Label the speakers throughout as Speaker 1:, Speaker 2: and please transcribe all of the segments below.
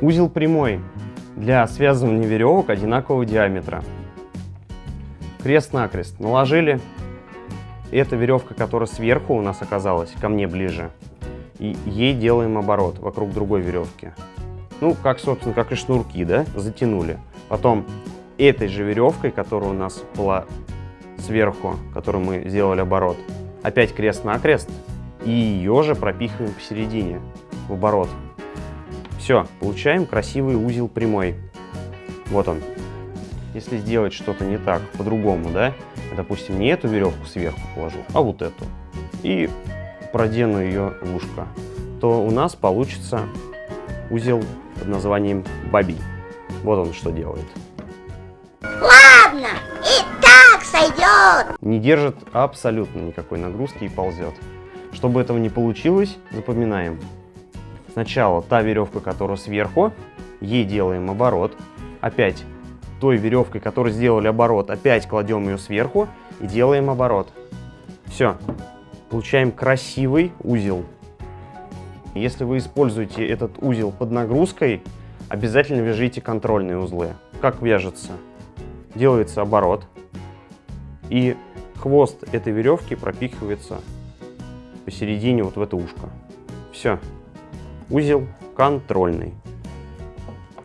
Speaker 1: Узел прямой для связывания веревок одинакового диаметра. Крест-накрест наложили. Эта веревка, которая сверху у нас оказалась, ко мне ближе. И ей делаем оборот вокруг другой веревки. Ну, как, собственно, как и шнурки, да, затянули. Потом этой же веревкой, которая у нас была сверху, которую мы сделали оборот, опять крест-накрест, и ее же пропихиваем посередине, в оборот. Все, получаем красивый узел прямой. Вот он. Если сделать что-то не так, по-другому, да, допустим, не эту веревку сверху положу, а вот эту, и продену ее в ушко, то у нас получится узел под названием бабий. Вот он что делает.
Speaker 2: Ладно, и так сойдет.
Speaker 1: Не держит абсолютно никакой нагрузки и ползет. Чтобы этого не получилось, запоминаем. Сначала та веревка, которая сверху, ей делаем оборот. Опять той веревкой, которую сделали оборот, опять кладем ее сверху и делаем оборот. Все. Получаем красивый узел. Если вы используете этот узел под нагрузкой, обязательно вяжите контрольные узлы. Как вяжется? Делается оборот, и хвост этой веревки пропихивается посередине вот в это ушко. Все. Узел контрольный.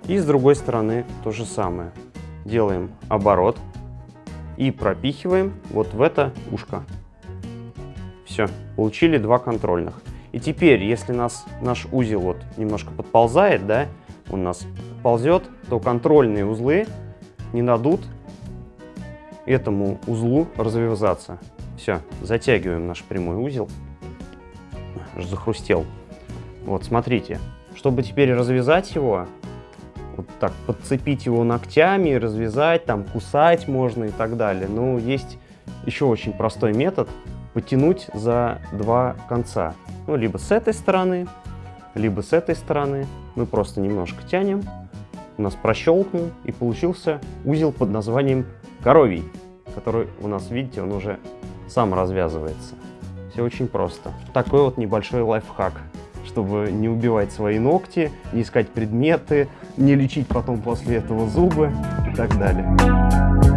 Speaker 1: И с другой стороны то же самое. Делаем оборот и пропихиваем вот в это ушко. Все, получили два контрольных. И теперь, если нас, наш узел вот немножко подползает, да, он нас ползет, то контрольные узлы не дадут этому узлу развязаться. Все, затягиваем наш прямой узел. Аж захрустел. Вот, смотрите. Чтобы теперь развязать его, вот так подцепить его ногтями, развязать, там кусать можно и так далее. Но есть еще очень простой метод потянуть за два конца. Ну, либо с этой стороны, либо с этой стороны. Мы просто немножко тянем, у нас прощелкнул, и получился узел под названием коровий, который у нас, видите, он уже сам развязывается. Все очень просто. Такой вот небольшой лайфхак, чтобы не убивать свои ногти, не искать предметы, не лечить потом после этого зубы и так далее.